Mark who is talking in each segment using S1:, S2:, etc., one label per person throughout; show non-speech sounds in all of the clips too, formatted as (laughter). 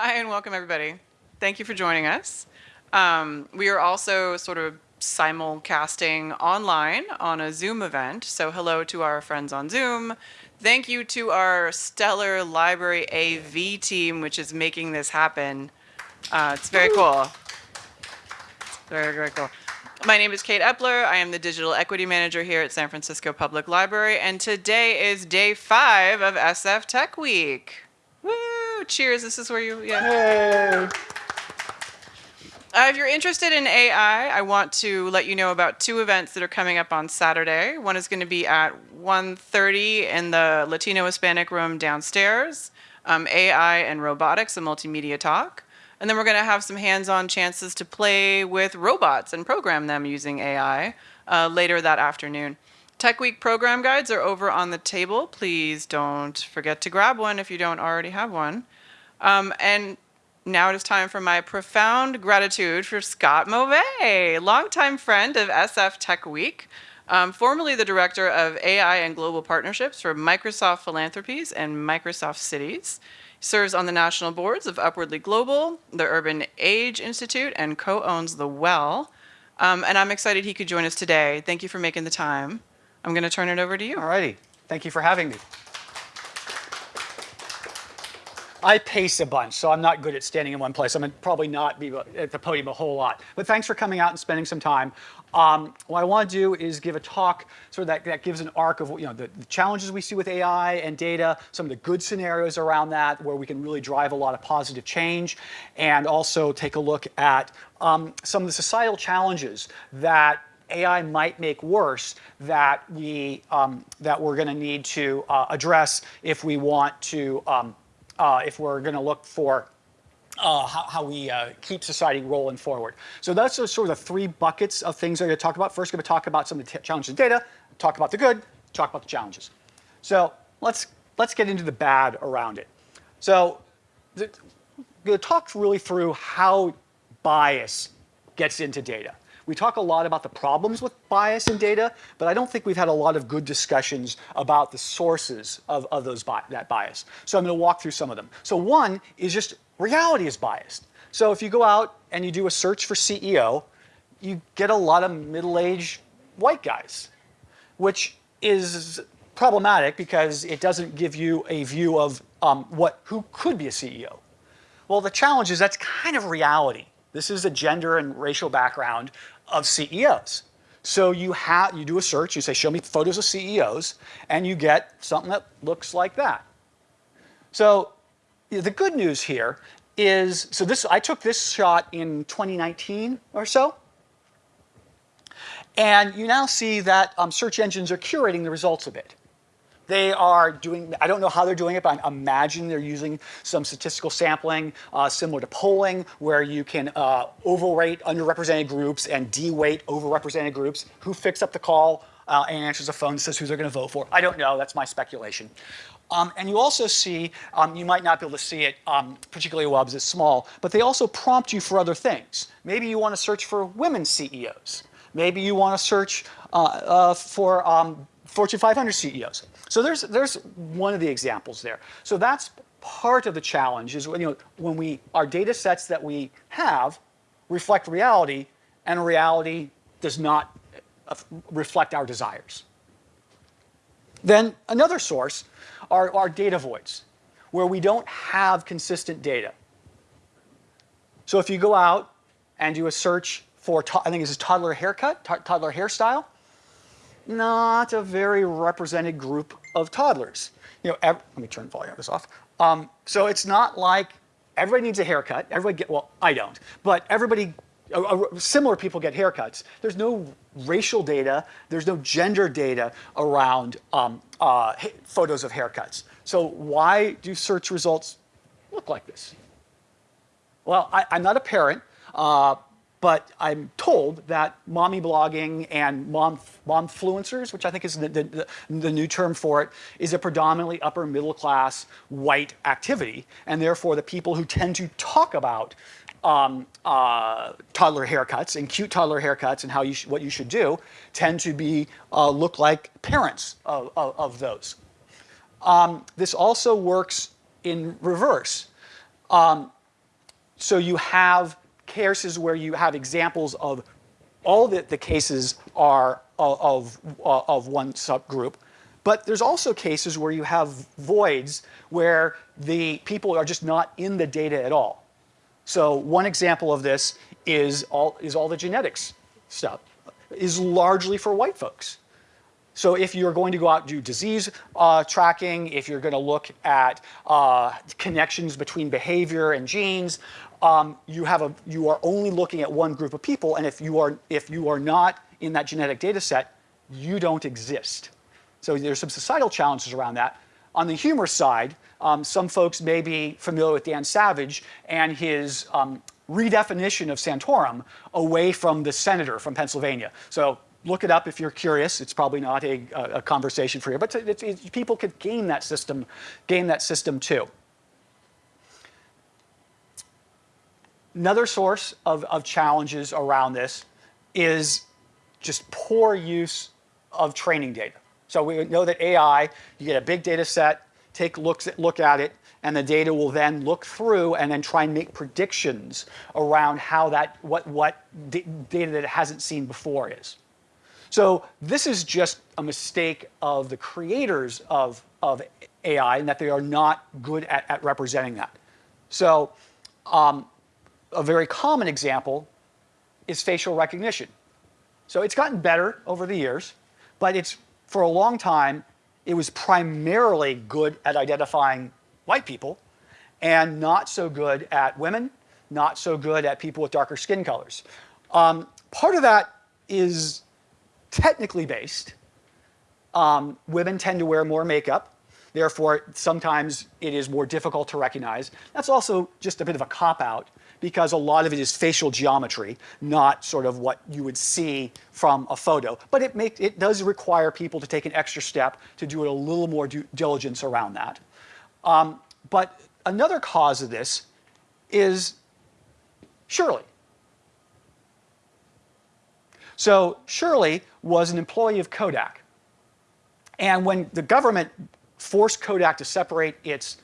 S1: Hi, and welcome everybody. Thank you for joining us. Um, we are also sort of simulcasting online on a Zoom event. So hello to our friends on Zoom. Thank you to our stellar library AV team, which is making this happen. Uh, it's very cool. Very, very cool. My name is Kate Epler. I am the Digital Equity Manager here at San Francisco Public Library, and today is day five of SF Tech Week. Woo! Cheers. This is where you, yeah. Uh, if you're interested in AI, I want to let you know about two events that are coming up on Saturday. One is going to be at 1.30 in the Latino Hispanic room downstairs, um, AI and robotics, a multimedia talk. And then we're going to have some hands-on chances to play with robots and program them using AI uh, later that afternoon. Tech Week program guides are over on the table. Please don't forget to grab one if you don't already have one. Um, and now it is time for my profound gratitude for Scott Mauvais, longtime friend of SF Tech Week, um, formerly the director of AI and Global Partnerships for Microsoft Philanthropies and Microsoft Cities. He serves on the national boards of Upwardly Global, the Urban Age Institute, and co-owns The Well. Um, and I'm excited he could join us today. Thank you for making the time. I'm going to turn it over to you.
S2: All righty. Thank you for having me. I pace a bunch, so I'm not good at standing in one place. I'm probably not be at the podium a whole lot. But thanks for coming out and spending some time. Um, what I want to do is give a talk sort of that, that gives an arc of you know the, the, challenges we see with AI and data, some of the good scenarios around that where we can really drive a lot of positive change, and also take a look at um, some of the societal challenges that AI might make worse that we um, that we're going to need to uh, address if we want to um, uh, if we're going to look for uh, how, how, we uh, keep society rolling forward. So that's sort of the three buckets of things I'm going to talk about. First, I'm going to talk about some of the challenges of data, talk about the good, talk about the challenges. So let's let's get into the bad around it. So the, to talk really through how bias gets into data. We talk a lot about the problems with bias in data, but I don't think we've had a lot of good discussions about the sources of, of those bi that bias. So I'm going to walk through some of them. So one is just reality is biased. So if you go out and you do a search for CEO, you get a lot of middle-aged white guys, which is problematic because it doesn't give you a view of um, what who could be a CEO. Well, the challenge is that's kind of reality. This is a gender and racial background of CEOs. So you have you do a search, you say, show me photos of CEOs, and you get something that looks like that. So the good news here is, so this I took this shot in 2019 or so. And you now see that um, search engines are curating the results a bit. They are doing, I don't know how they're doing it, but I imagine they're using some statistical sampling uh, similar to polling where you can uh, overrate underrepresented groups and de-weight overrepresented groups. Who picks up the call uh, and answers the phone says who they're going to vote for? I don't know. That's my speculation. Um, and you also see, um, you might not be able to see it um, particularly well because it's small, but they also prompt you for other things. Maybe you want to search for women CEOs. Maybe you want to search uh, uh, for um, Fortune 500 CEOs. So there's, there's one of the examples there. So that's part of the challenge is when, you know, when we, our data sets that we have reflect reality and reality does not uh, reflect our desires. Then another source are, are data voids, where we don't have consistent data. So if you go out and do a search for, I think this is toddler haircut, toddler hairstyle, not a very represented group of toddlers. You know, let me turn volume of this off. Um, so it's not like everybody needs a haircut. Everybody get, well, I don't, but everybody, similar people get haircuts. There's no racial data. There's no gender data around um, uh, photos of haircuts. So why do search results look like this? Well, I, am not a parent, uh, but I'm told that mommy blogging and mom momfluencers, which I think is the, the, the, new term for it, is a predominantly upper middle class white activity. And therefore the people who tend to talk about um, uh, toddler haircuts and cute toddler haircuts and how you what you should do tend to be uh, look like parents of, of, of those. Um, this also works in reverse. Um, so you have cases where you have examples of all the, the cases are of, of, of one subgroup, but there's also cases where you have voids where the people are just not in the data at all. So one example of this is all, is all the genetics stuff, is largely for white folks. So if you're going to go out and do disease uh, tracking, if you're going to look at uh, connections between behavior and genes, um, you have a you are only looking at one group of people, and if you are if you are not in that genetic data set, you don't exist. So there's some societal challenges around that. On the humor side, um, some folks may be familiar with Dan Savage and his um, redefinition of Santorum away from the senator from Pennsylvania. So look it up if you're curious. It's probably not a, a conversation for you, but it's, it's, people could game that system, game that system too. Another source of, of challenges around this is just poor use of training data. So we know that AI, you get a big data set, take looks at, look at it, and the data will then look through and then try and make predictions around how that, what, what data that it hasn't seen before is. So this is just a mistake of the creators of, of AI and that they are not good at, at representing that. So um, a very common example is facial recognition. So it's gotten better over the years, but it's for a long time, it was primarily good at identifying white people and not so good at women, not so good at people with darker skin colors. Um, part of that is technically based. Um, women tend to wear more makeup. Therefore, sometimes it is more difficult to recognize. That's also just a bit of a cop-out because a lot of it is facial geometry, not sort of what you would see from a photo. But it, make, it does require people to take an extra step to do a little more due diligence around that. Um, but another cause of this is Shirley. So Shirley was an employee of Kodak. And when the government forced Kodak to separate its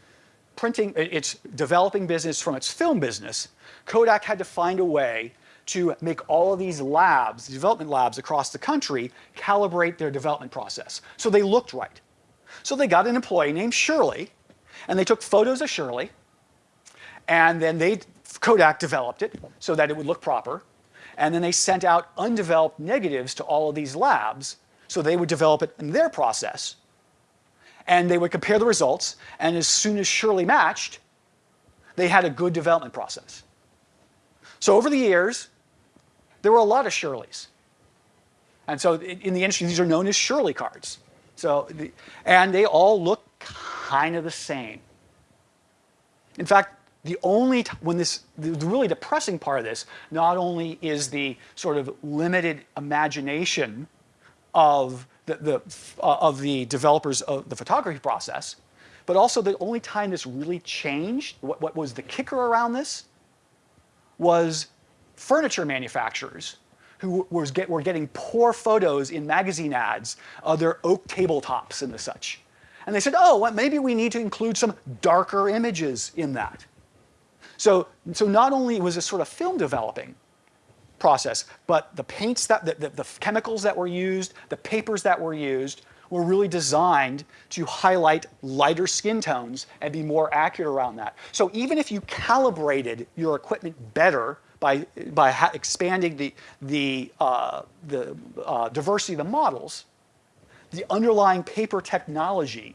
S2: printing, its developing business from its film business, Kodak had to find a way to make all of these labs, development labs across the country, calibrate their development process. So they looked right. So they got an employee named Shirley, and they took photos of Shirley, and then they, Kodak developed it so that it would look proper, and then they sent out undeveloped negatives to all of these labs so they would develop it in their process. And they would compare the results, and as soon as Shirley matched, they had a good development process. So over the years, there were a lot of Shirleys. And so in the industry, these are known as Shirley cards. So, the, and they all look kind of the same. In fact, the only time when this the really depressing part of this not only is the sort of limited imagination of the, the uh, of the developers of the photography process, but also the only time this really changed, what, what was the kicker around this, was furniture manufacturers who was get, were getting poor photos in magazine ads of their oak tabletops and the such. And they said, oh, well, maybe we need to include some darker images in that. So, so not only was this sort of film developing process, but the paints that, the, the, the chemicals that were used, the papers that were used, were really designed to highlight lighter skin tones and be more accurate around that. So even if you calibrated your equipment better by, by expanding the, the, uh, the uh, diversity of the models, the underlying paper technology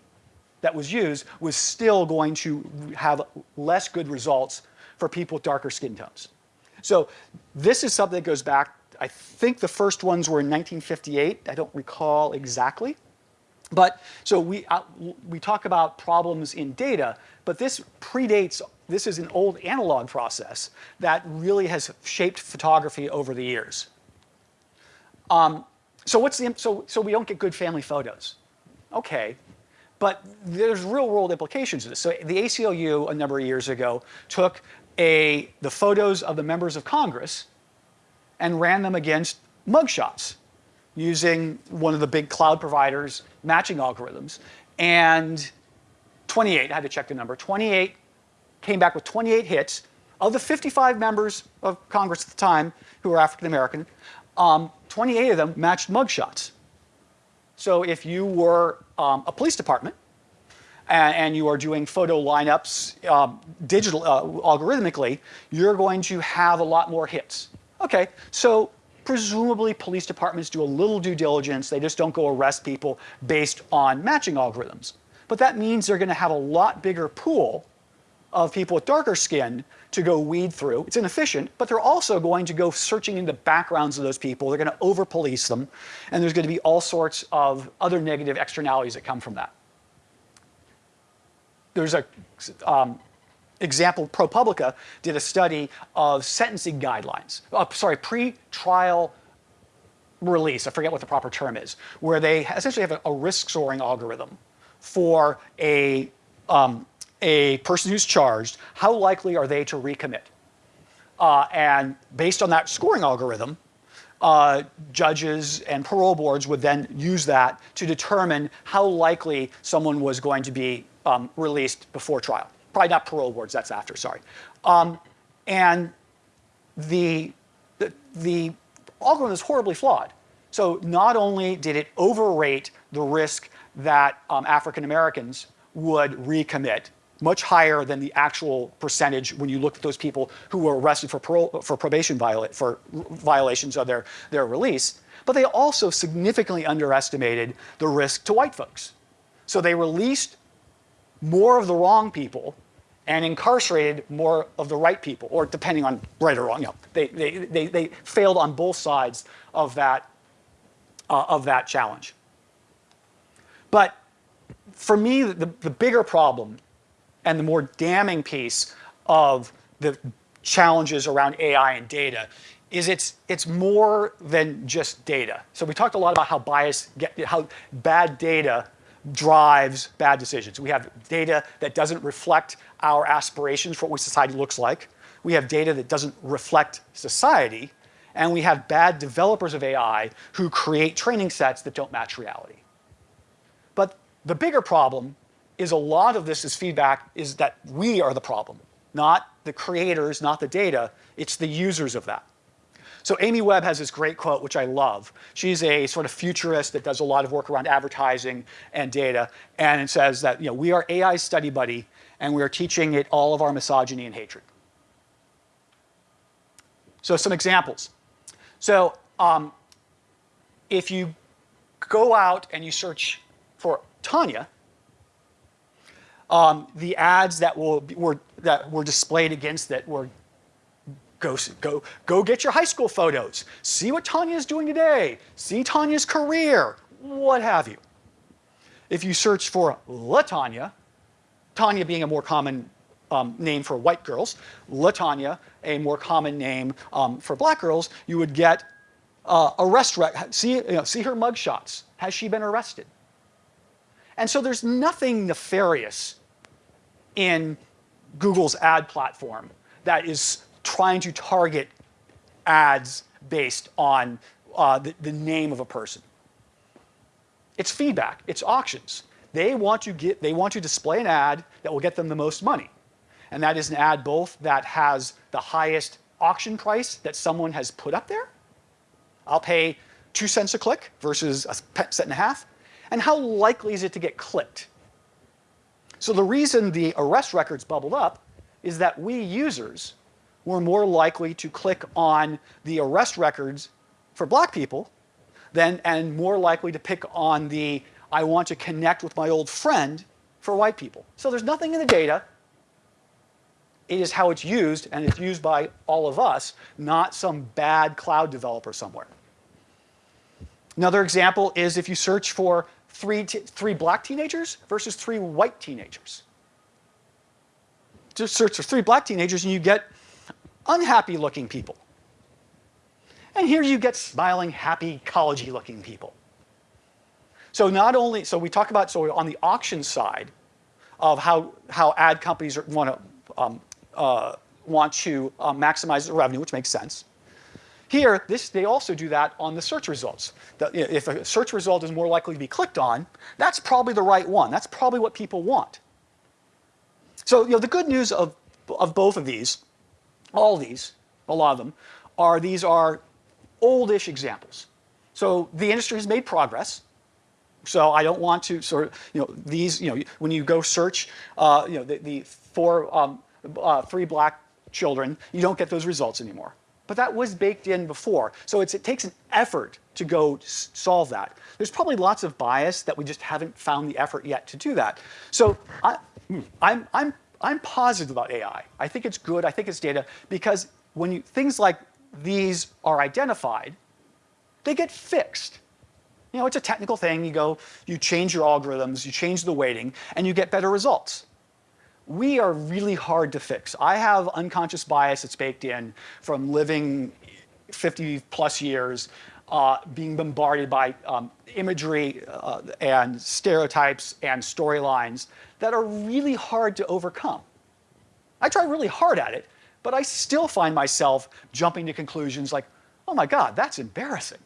S2: that was used was still going to have less good results for people with darker skin tones. So this is something that goes back, I think the first ones were in 1958. I don't recall exactly. But so we, uh, we talk about problems in data, but this predates, this is an old analog process that really has shaped photography over the years. Um, so what's the, so, so we don't get good family photos. Okay, but there's real world implications of this. So the ACLU a number of years ago took a, the photos of the members of Congress and ran them against mugshots using one of the big cloud providers matching algorithms. And 28, I had to check the number, 28 came back with 28 hits Of the 55 members of Congress at the time who were African American, um, 28 of them matched mugshots. So if you were um, a police department and, and, you are doing photo lineups um, digital uh, algorithmically, you're going to have a lot more hits. Okay, so presumably police departments do a little due diligence. They just don't go arrest people based on matching algorithms. But that means they're going to have a lot bigger pool of people with darker skin to go weed through. It's inefficient, but they're also going to go searching into backgrounds of those people. They're going to over-police them, and there's going to be all sorts of other negative externalities that come from that. There's a um, example, ProPublica did a study of sentencing guidelines, uh, sorry, pre-trial release, I forget what the proper term is, where they essentially have a, a risk scoring algorithm for a um, a person who's charged, how likely are they to recommit? Uh, and based on that scoring algorithm, uh, judges and parole boards would then use that to determine how likely someone was going to be um, released before trial. Probably not parole boards, that's after, sorry. Um, and the, the, the algorithm is horribly flawed. So not only did it overrate the risk that um, African Americans would recommit much higher than the actual percentage when you look at those people who were arrested for, parole, for probation viola for violations of their, their release. But they also significantly underestimated the risk to white folks. So they released more of the wrong people and incarcerated more of the right people, or depending on right or wrong. You know, they, they, they, they failed on both sides of that, uh, of that challenge. But for me, the, the bigger problem and the more damning piece of the challenges around AI and data is it's it's more than just data. So we talked a lot about how bias get how bad data drives bad decisions. We have data that doesn't reflect our aspirations for what society looks like. We have data that doesn't reflect society. And we have bad developers of AI who create training sets that don't match reality. But the bigger problem is a lot of this is feedback is that we are the problem, not the creators, not the data, it's the users of that. So Amy Webb has this great quote, which I love. She's a sort of futurist that does a lot of work around advertising and data, and it says that you know, we are AI's study buddy, and we are teaching it all of our misogyny and hatred. So some examples. So um, if you go out and you search for Tanya, um, the ads that, will, were, that were displayed against it were go, go, go get your high school photos, see what Tanya is doing today, see Tanya's career, what have you. If you search for LaTanya, Tanya being a more common um, name for white girls, LaTanya, a more common name um, for black girls, you would get uh, arrest, see, you know, see her mugshots. Has she been arrested? And so there's nothing nefarious in Google's ad platform that is trying to target ads based on uh, the, the name of a person. It's feedback, it's auctions. They want to get, they want to display an ad that will get them the most money. And that is an ad both that has the highest auction price that someone has put up there. I'll pay two cents a click versus a cent and a half. And how likely is it to get clicked? So the reason the arrest records bubbled up is that we users were more likely to click on the arrest records for black people than, and more likely to pick on the I want to connect with my old friend for white people. So there's nothing in the data. It is how it's used, and it's used by all of us, not some bad cloud developer somewhere. Another example is if you search for three, three black teenagers versus three white teenagers. Just search for three black teenagers and you get unhappy looking people. And here you get smiling, happy, collegey looking people. So not only, so we talk about, so on the auction side of how, how ad companies want to, um, uh, want to uh, maximize the revenue, which makes sense. Here, this, they also do that on the search results. The, if a search result is more likely to be clicked on, that's probably the right one. That's probably what people want. So you know, the good news of, of both of these all these, a lot of them, are these are oldish examples. So the industry has made progress. So I don't want to sort of, you know, these, you know, when you go search, uh, you know, the, the four, um, uh, three black children, you don't get those results anymore. But that was baked in before. So it takes an effort to go solve that. There's probably lots of bias that we just haven't found the effort yet to do that. So I, I'm, I'm, I'm positive about AI. I think it's good. I think it's data because when you, things like these are identified, they get fixed. You know, it's a technical thing. You go, you change your algorithms, you change the weighting, and you get better results. We are really hard to fix. I have unconscious bias that's baked in from living 50 plus years, uh, being bombarded by um, imagery uh, and stereotypes and storylines that are really hard to overcome. I try really hard at it, but I still find myself jumping to conclusions like, oh my God, that's embarrassing.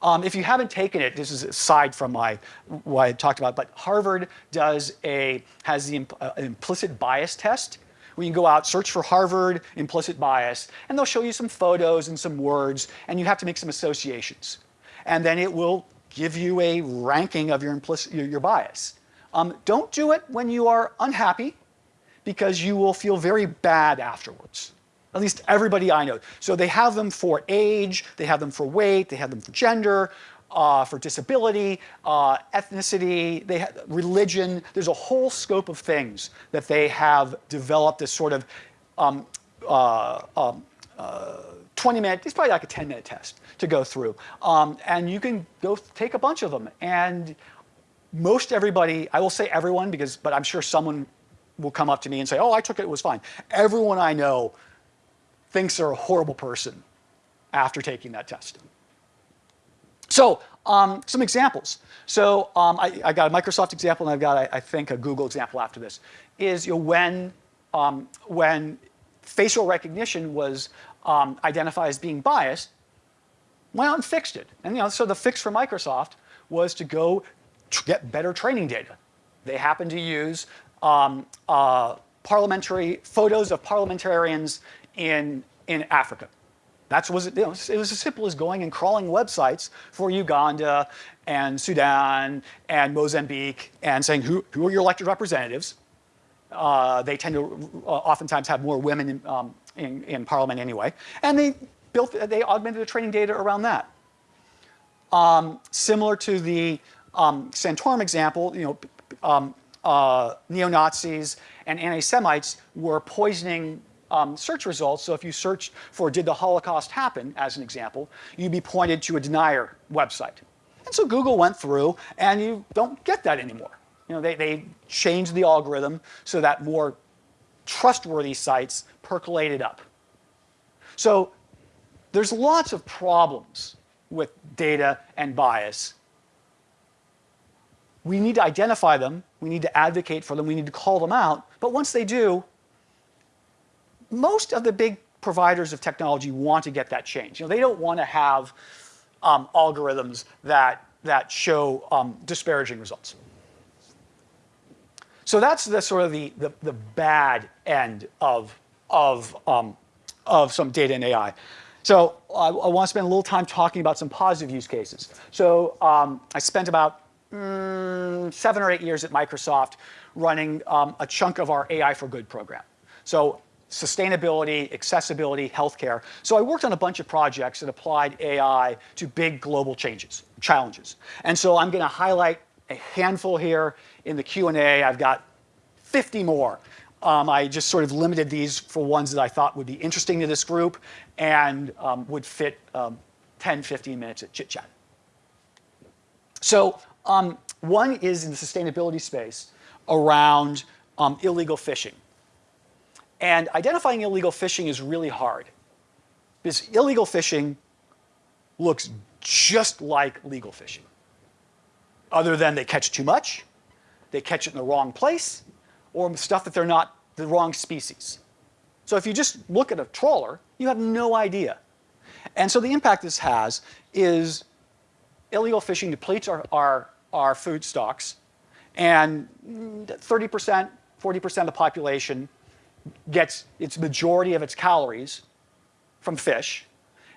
S2: Um, if you haven't taken it, this is aside from my what I talked about, but Harvard does a has the uh, implicit bias test. Where you can go out, search for Harvard implicit bias, and they'll show you some photos and some words, and you have to make some associations. And then it will give you a ranking of your implicit your, your bias. Um, don't do it when you are unhappy because you will feel very bad afterwards. At least everybody I know. So they have them for age, they have them for weight, they have them for gender, uh, for disability, uh, ethnicity, they religion. There's a whole scope of things that they have developed this sort of um, uh, um, uh, 20 minute, it's probably like a 10 minute test to go through. Um, and you can go take a bunch of them. And most everybody, I will say everyone because, but I'm sure someone will come up to me and say, oh, I took it, it was fine. Everyone I know thinks they're a horrible person after taking that test. So um, some examples. So um, I, I, got a Microsoft example and I've got, I, I, think, a Google example after this, is you know, when, um, when facial recognition was um, identified as being biased, went out and fixed it. And you know, so the fix for Microsoft was to go get better training data. They happened to use um, uh, parliamentary photos of parliamentarians in, in Africa. That was, you know, it was as simple as going and crawling websites for Uganda and Sudan and Mozambique and saying, who, who are your elected representatives? Uh, they tend to uh, oftentimes have more women in, um, in, in, parliament anyway. And they built, they augmented the training data around that. Um, similar to the um, Santorum example, you know, um, uh, neo-Nazis and anti-Semites were poisoning um, search results. So if you searched for did the Holocaust happen, as an example, you'd be pointed to a denier website. And so Google went through and you don't get that anymore. You know, they, they changed the algorithm so that more trustworthy sites percolated up. So there's lots of problems with data and bias. We need to identify them, we need to advocate for them, we need to call them out, but once they do, most of the big providers of technology want to get that change. You know, they don't want to have um, algorithms that, that show um, disparaging results. So that's the sort of the, the, the bad end of, of, um, of some data and AI. So I, I, want to spend a little time talking about some positive use cases. So um, I spent about mm, seven or eight years at Microsoft running um, a chunk of our AI for Good program. So sustainability, accessibility, healthcare. So I worked on a bunch of projects that applied AI to big global changes, challenges. And so I'm going to highlight a handful here in the Q&A. I've got 50 more. Um, I just sort of limited these for ones that I thought would be interesting to this group and um, would fit um, 10, 15 minutes of chit chat. So um, one is in the sustainability space around um, illegal fishing. And identifying illegal fishing is really hard because illegal fishing looks just like legal fishing. Other than they catch too much, they catch it in the wrong place, or stuff that they're not the wrong species. So if you just look at a trawler, you have no idea. And so the impact this has is illegal fishing depletes our, our, our food stocks, and 30%, 40% of the population gets its majority of its calories from fish,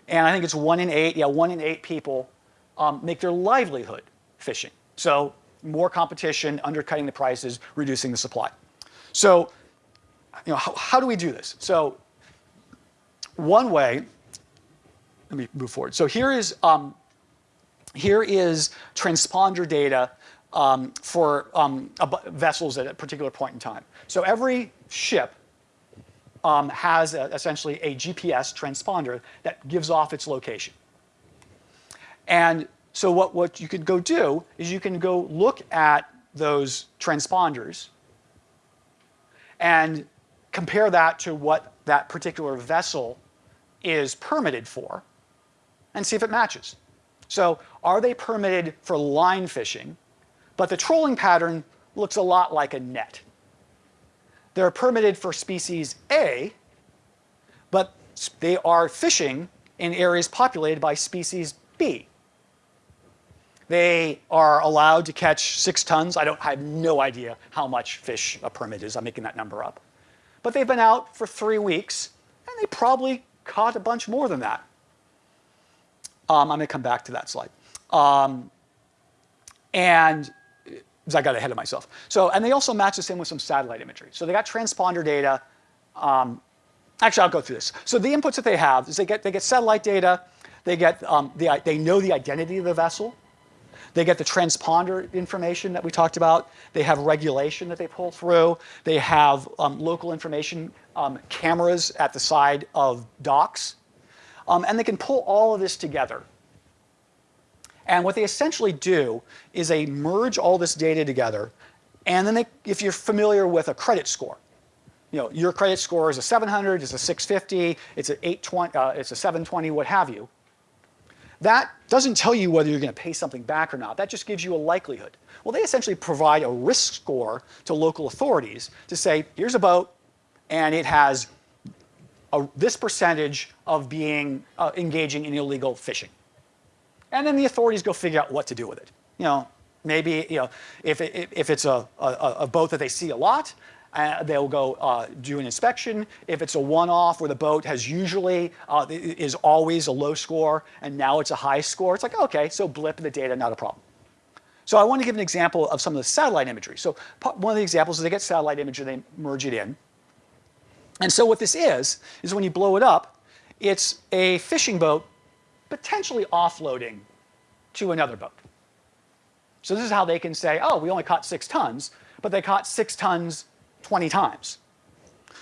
S2: and I think it's one in eight, yeah, one in eight people um, make their livelihood fishing. So more competition, undercutting the prices, reducing the supply. So, you know, how, how do we do this? So one way, let me move forward. So here is, um, here is transponder data um, for um, vessels at a particular point in time. So every ship um, has a, essentially a GPS transponder that gives off its location. And so what, what you could go do is you can go look at those transponders and compare that to what that particular vessel is permitted for and see if it matches. So are they permitted for line fishing, but the trolling pattern looks a lot like a net. They're permitted for species A, but they are fishing in areas populated by species B. They are allowed to catch six tons. I don't I have no idea how much fish a permit is. I'm making that number up. But they've been out for three weeks, and they probably caught a bunch more than that. Um, I'm going to come back to that slide. Um, and I got ahead of myself. So, and they also match this in with some satellite imagery. So they got transponder data. Um, actually, I'll go through this. So the inputs that they have is they get, they get satellite data. They, get, um, the, they know the identity of the vessel. They get the transponder information that we talked about. They have regulation that they pull through. They have um, local information, um, cameras at the side of docks. Um, and they can pull all of this together. And what they essentially do is they merge all this data together. And then they, if you're familiar with a credit score, you know, your credit score is a 700, it's a 650, it's a 820, uh, it's a 720, what have you. That doesn't tell you whether you're going to pay something back or not. That just gives you a likelihood. Well, they essentially provide a risk score to local authorities to say, here's a boat, and it has a, this percentage of being uh, engaging in illegal fishing. And then the authorities go figure out what to do with it. You know, maybe you know, if, it, if it's a, a, a boat that they see a lot, uh, they'll go uh, do an inspection. If it's a one-off where the boat has usually, uh, is always a low score and now it's a high score, it's like, okay, so blip the data, not a problem. So I want to give an example of some of the satellite imagery. So one of the examples is they get satellite imagery, they merge it in. And so what this is, is when you blow it up, it's a fishing boat potentially offloading to another boat. So this is how they can say, oh, we only caught six tons, but they caught six tons 20 times.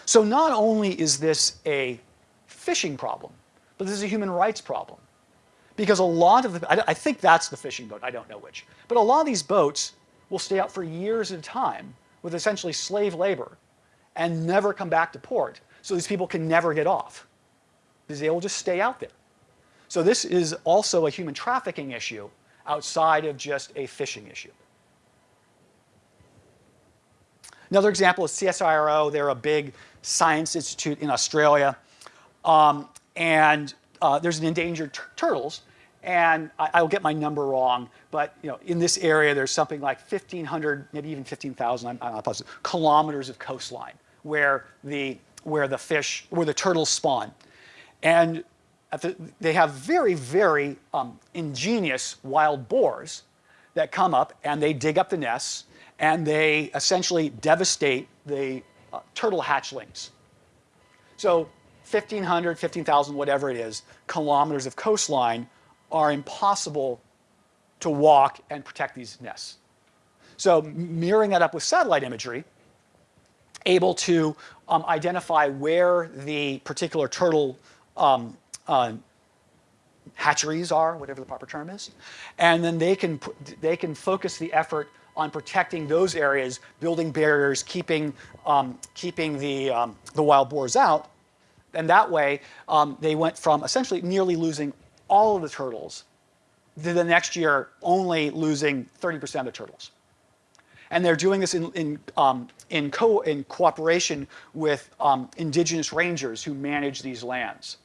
S2: So not only is this a fishing problem, but this is a human rights problem. Because a lot of the, I, I think that's the fishing boat, I don't know which, but a lot of these boats will stay out for years at a time with essentially slave labor and never come back to port. So these people can never get off because they will just stay out there. So this is also a human trafficking issue outside of just a fishing issue. Another example is CSIRO. They're a big science institute in Australia. Um, and uh, there's an endangered turtles. And I, will get my number wrong, but you know, in this area, there's something like 1,500, maybe even 15,000, I'm, I'm not positive, kilometers of coastline where the, where the fish, where the turtles spawn. And the, they have very, very um, ingenious wild boars that come up and they dig up the nests and they essentially devastate the uh, turtle hatchlings. So 1,500, 15,000, whatever it is, kilometers of coastline are impossible to walk and protect these nests. So mirroring that up with satellite imagery, able to um, identify where the particular turtle um, uh, hatcheries are, whatever the proper term is, and then they can, they can focus the effort on protecting those areas, building barriers, keeping, um, keeping the, um, the wild boars out. And that way, um, they went from essentially nearly losing all of the turtles to the next year only losing 30% of the turtles. And they're doing this in, in, um, in, co in cooperation with um, indigenous rangers who manage these lands.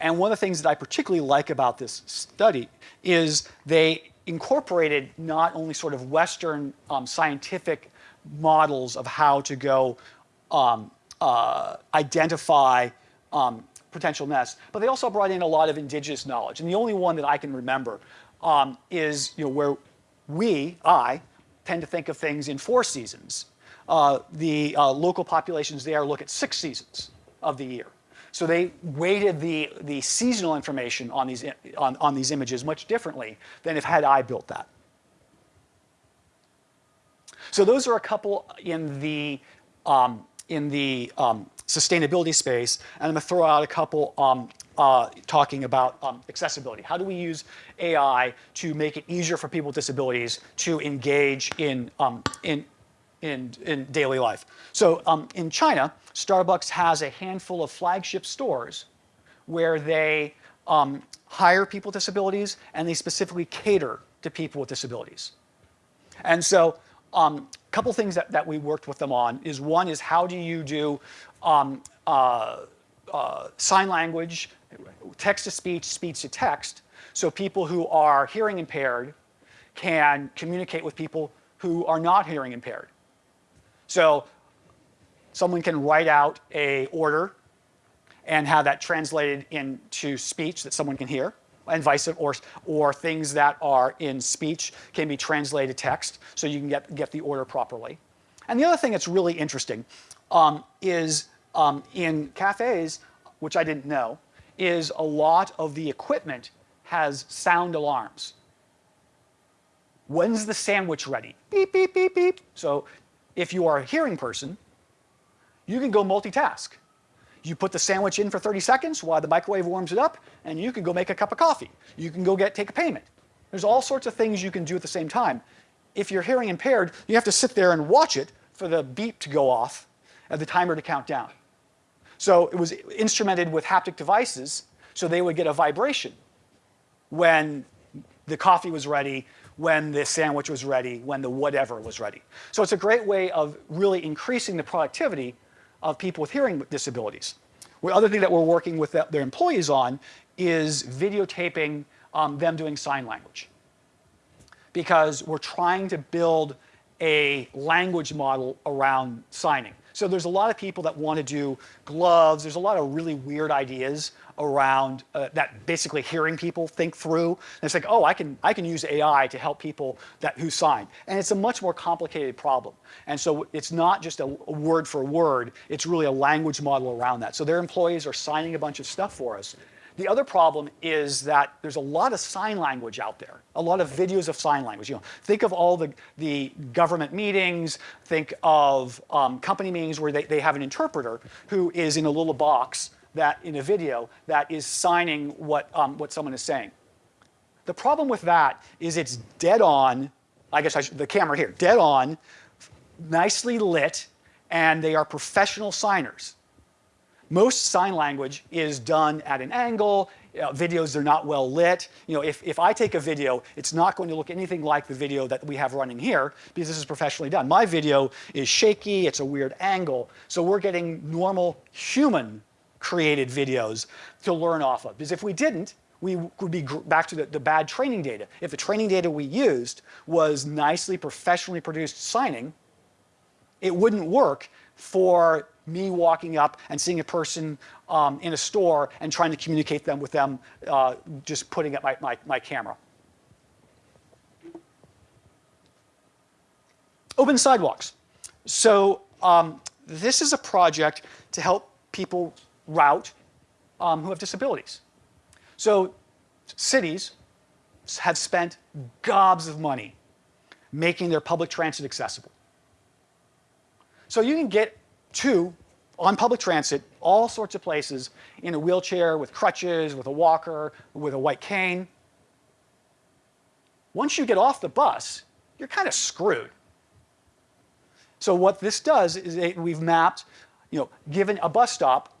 S2: And one of the things that I particularly like about this study is they incorporated not only sort of Western um, scientific models of how to go um, uh, identify um, potential nests. But they also brought in a lot of indigenous knowledge. And the only one that I can remember um, is you know, where we, I, tend to think of things in four seasons. Uh, the uh, local populations there look at six seasons of the year. So they weighted the, the seasonal information on these, on, on these images much differently than if had I built that. So those are a couple in the, um, in the um, sustainability space. And I'm going to throw out a couple um, uh, talking about um, accessibility. How do we use AI to make it easier for people with disabilities to engage in, um, in, in, in, daily life? So um, in China, Starbucks has a handful of flagship stores where they um, hire people with disabilities and they specifically cater to people with disabilities. And so a um, couple things that, that we worked with them on is one is how do you do um, uh, uh, sign language, text to speech, speech to text, so people who are hearing impaired can communicate with people who are not hearing impaired. So someone can write out a order and have that translated into speech that someone can hear and vice or or things that are in speech can be translated text so you can get get the order properly. And the other thing that's really interesting um, is um, in cafes, which I didn't know, is a lot of the equipment has sound alarms. When's the sandwich ready? Beep, beep, beep, beep. So if you are a hearing person, you can go multitask. You put the sandwich in for 30 seconds while the microwave warms it up, and you can go make a cup of coffee. You can go get take a payment. There's all sorts of things you can do at the same time. If you're hearing impaired, you have to sit there and watch it for the beep to go off and the timer to count down. So it was instrumented with haptic devices, so they would get a vibration when the coffee was ready, when the sandwich was ready, when the whatever was ready. So it's a great way of really increasing the productivity of people with hearing disabilities. The other thing that we're working with their employees on is videotaping um, them doing sign language. Because we're trying to build a language model around signing. So there's a lot of people that want to do gloves. There's a lot of really weird ideas around uh, that basically hearing people think through. And it's like, oh, I can, I can use AI to help people that, who sign. And it's a much more complicated problem. And so it's not just a, a word for word. It's really a language model around that. So their employees are signing a bunch of stuff for us. The other problem is that there's a lot of sign language out there, a lot of videos of sign language. You know, think of all the, the government meetings, think of um, company meetings where they, they have an interpreter who is in a little box that in a video that is signing what, um, what someone is saying. The problem with that is it's dead on, I guess I should, the camera here, dead on, nicely lit, and they are professional signers. Most sign language is done at an angle. Know, videos are not well lit. You know, if, if I take a video, it's not going to look anything like the video that we have running here because this is professionally done. My video is shaky, it's a weird angle. So we're getting normal human created videos to learn off of. Because if we didn't, we would be back to the, the, bad training data. If the training data we used was nicely professionally produced signing, it wouldn't work for me walking up and seeing a person um, in a store and trying to communicate them with them, uh, just putting up my, my, my camera. Open sidewalks. So um, this is a project to help people route um, who have disabilities. So cities have spent gobs of money making their public transit accessible. So you can get to, on public transit, all sorts of places in a wheelchair, with crutches, with a walker, with a white cane. Once you get off the bus, you're kind of screwed. So what this does is it, we've mapped, you know, given a bus stop,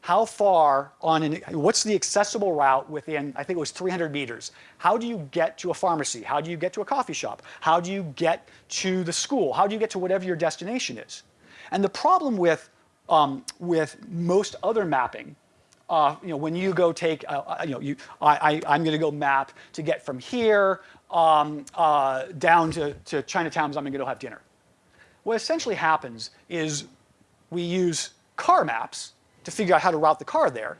S2: how far on an, what's the accessible route within, I think it was 300 meters. How do you get to a pharmacy? How do you get to a coffee shop? How do you get to the school? How do you get to whatever your destination is? And the problem with, um, with most other mapping, uh, you know, when you go take, uh, uh you know, you, I, I, am going to go map to get from here um, uh, down to, to Chinatown because I'm going to go have dinner. What essentially happens is we use car maps to figure out how to route the car there.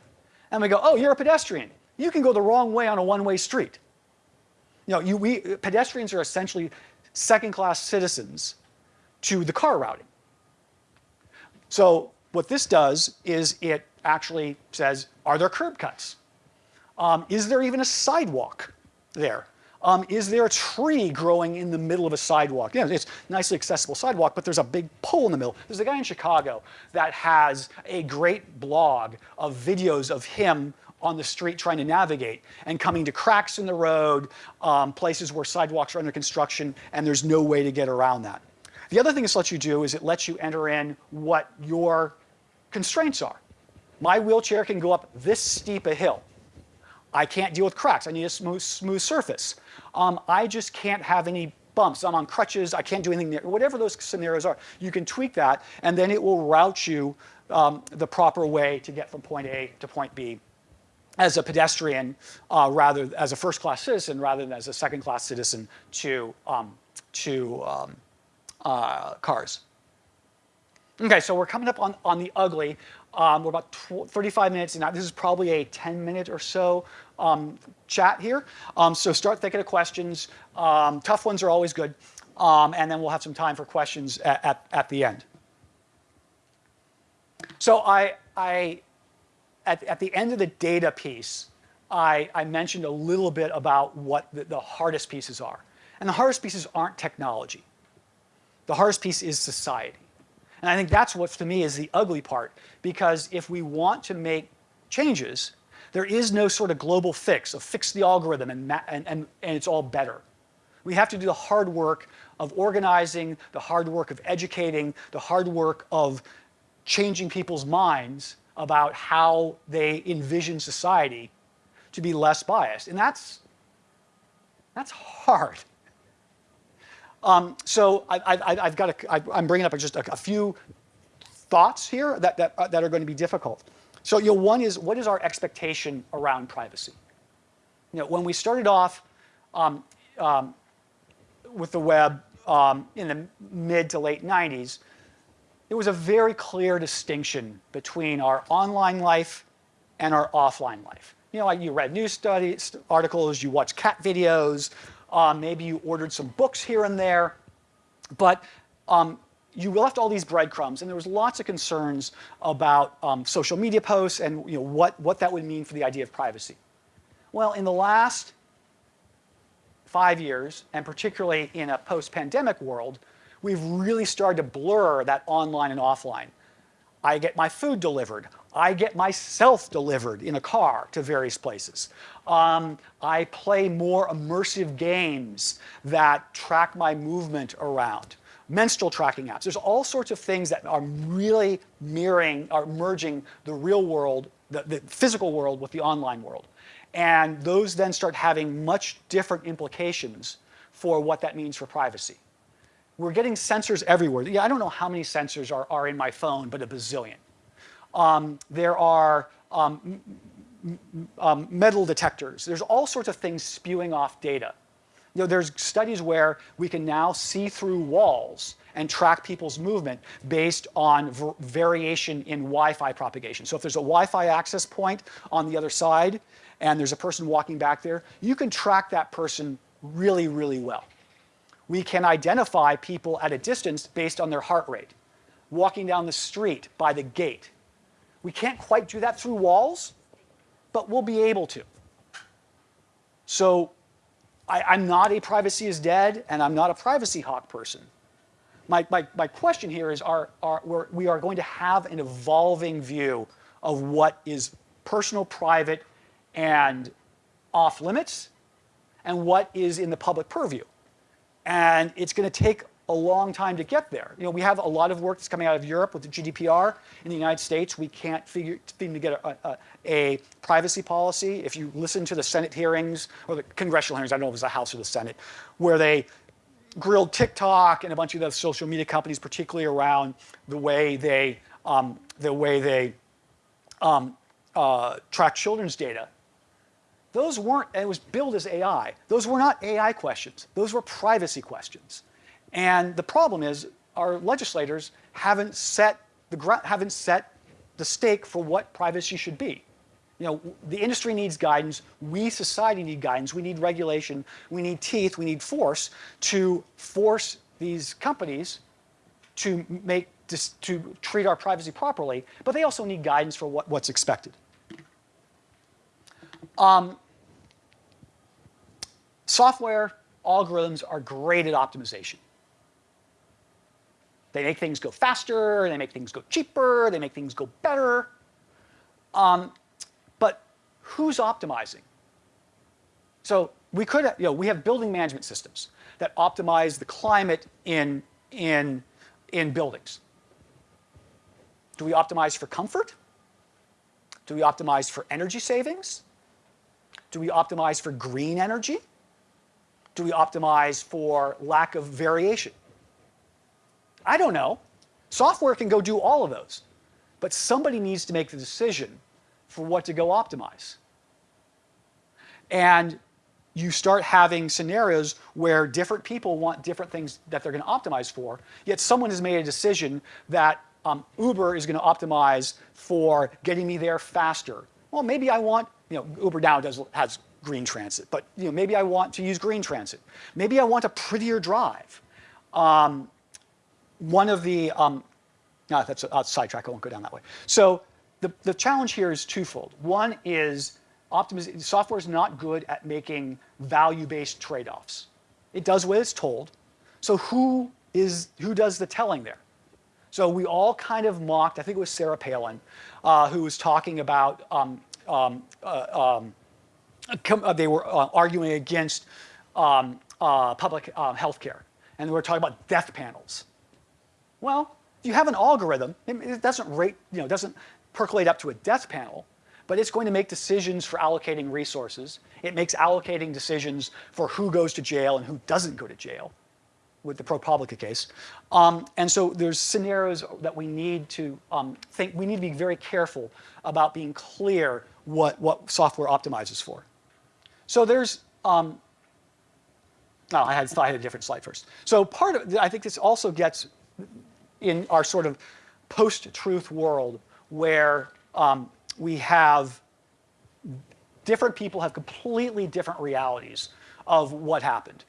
S2: And we go, oh, you're a pedestrian. You can go the wrong way on a one-way street. You know, you, we, pedestrians are essentially second-class citizens to the car routing. So what this does is it actually says, are there curb cuts? Um, is there even a sidewalk there? Um, is there a tree growing in the middle of a sidewalk? Yeah, it's nicely accessible sidewalk, but there's a big pole in the middle. There's a guy in Chicago that has a great blog of videos of him on the street trying to navigate and coming to cracks in the road, um, places where sidewalks are under construction, and there's no way to get around that. The other thing this lets you do is it lets you enter in what your constraints are. My wheelchair can go up this steep a hill. I can't deal with cracks. I need a smooth, smooth surface. Um, I just can't have any bumps. I'm on crutches. I can't do anything there. Whatever those scenarios are, you can tweak that, and then it will route you um, the proper way to get from point A to point B as a pedestrian, uh, rather as a first-class citizen, rather than as a second-class citizen to um, to um, uh, cars. Okay, so we're coming up on, on the ugly. Um, we're about 35 minutes and this is probably a 10 minute or so um, chat here. Um, so start thinking of questions. Um, tough ones are always good. Um, and then we'll have some time for questions at, at, at the end. So I, I at, at the end of the data piece, I, I mentioned a little bit about what the, the hardest pieces are. And the hardest pieces aren't technology. The hardest piece is society. And I think that's what, to me, is the ugly part. Because if we want to make changes, there is no sort of global fix of fix the algorithm and, and, and, and it's all better. We have to do the hard work of organizing, the hard work of educating, the hard work of changing people's minds about how they envision society to be less biased. And that's, that's hard. Um, so I, have got a, I, I'm bringing up just a, a few thoughts here that, that, uh, that are going to be difficult. So you know, one is, what is our expectation around privacy? You know, when we started off um, um, with the web um, in the mid to late 90s, there was a very clear distinction between our online life and our offline life. You know, like you read news studies, articles, you watch cat videos, um, maybe you ordered some books here and there, but um, you left all these breadcrumbs, and there was lots of concerns about um, social media posts and you know, what, what that would mean for the idea of privacy. Well, in the last five years, and particularly in a post-pandemic world, we've really started to blur that online and offline. I get my food delivered. I get myself delivered in a car to various places. Um, I play more immersive games that track my movement around. Menstrual tracking apps. There's all sorts of things that are really mirroring, are merging the real world, the, the physical world with the online world. And those then start having much different implications for what that means for privacy. We're getting sensors everywhere. Yeah, I don't know how many sensors are, are in my phone, but a bazillion. Um, there are um, um, metal detectors. There's all sorts of things spewing off data. You know, there's studies where we can now see through walls and track people's movement based on variation in Wi-Fi propagation. So if there's a Wi-Fi access point on the other side and there's a person walking back there, you can track that person really, really well. We can identify people at a distance based on their heart rate, walking down the street by the gait, we can't quite do that through walls, but we'll be able to. So I, am not a privacy is dead, and I'm not a privacy hawk person. My, my, my question here is are, are, we're, we are going to have an evolving view of what is personal, private, and off limits, and what is in the public purview. And it's going to take a long time to get there. You know, we have a lot of work that's coming out of Europe with the GDPR. In the United States, we can't figure seem to get a, a, a, privacy policy. If you listen to the Senate hearings or the congressional hearings, I don't know if it was the House or the Senate, where they grilled TikTok and a bunch of those social media companies, particularly around the way they um, the way they um, uh, track children's data. Those weren't, and it was billed as AI. Those were not AI questions. Those were privacy questions. And the problem is our legislators haven't set, the haven't set the stake for what privacy should be. You know, the industry needs guidance. We, society, need guidance. We need regulation. We need teeth. We need force to force these companies to make to treat our privacy properly. But they also need guidance for what, what's expected. Um, software algorithms are great at optimization. They make things go faster, they make things go cheaper, they make things go better. Um, but who's optimizing? So we could, you know, we have building management systems that optimize the climate in, in, in buildings. Do we optimize for comfort? Do we optimize for energy savings? Do we optimize for green energy? Do we optimize for lack of variation? I don't know. Software can go do all of those. But somebody needs to make the decision for what to go optimize. And you start having scenarios where different people want different things that they're going to optimize for, yet someone has made a decision that um, Uber is going to optimize for getting me there faster. Well, maybe I want, you know, Uber now does, has green transit, but you know, maybe I want to use green transit. Maybe I want a prettier drive. Um, one of the, um, no, that's a, a sidetrack, I won't go down that way. So the, the challenge here is twofold. One is optimization, software is not good at making value-based trade-offs. It does what it's told. So who is, who does the telling there? So we all kind of mocked, I think it was Sarah Palin, uh, who was talking about, um, um, uh, um, uh, they were uh, arguing against um, uh, public uh, health care. And they were talking about death panels. Well, if you have an algorithm, it doesn't rate, you know, doesn't percolate up to a death panel, but it's going to make decisions for allocating resources. It makes allocating decisions for who goes to jail and who doesn't go to jail with the ProPublica case. Um, and so there's scenarios that we need to um, think, we need to be very careful about being clear what, what software optimizes for. So there's, um, no, I had, I had a different slide first. So part of, I think this also gets in our sort of post-truth world where um, we have different people have completely different realities of what happened.